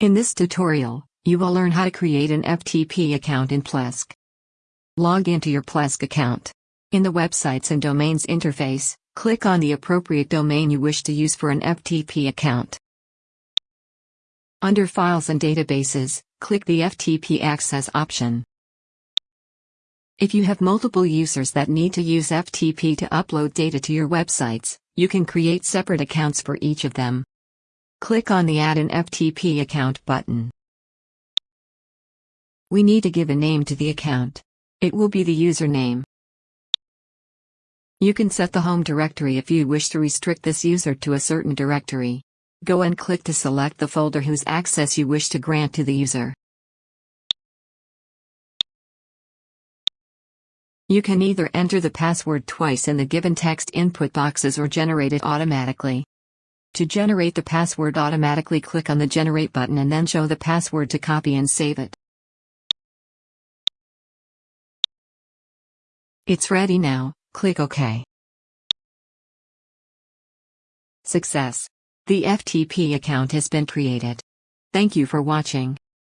In this tutorial, you will learn how to create an FTP account in Plesk. Log into your Plesk account. In the Websites and Domains interface, click on the appropriate domain you wish to use for an FTP account. Under Files and Databases, click the FTP Access option. If you have multiple users that need to use FTP to upload data to your websites, you can create separate accounts for each of them. Click on the Add an FTP account button. We need to give a name to the account. It will be the username. You can set the home directory if you wish to restrict this user to a certain directory. Go and click to select the folder whose access you wish to grant to the user. You can either enter the password twice in the given text input boxes or generate it automatically. To generate the password automatically click on the Generate button and then show the password to copy and save it. It's ready now, click OK. Success! The FTP account has been created. Thank you for watching.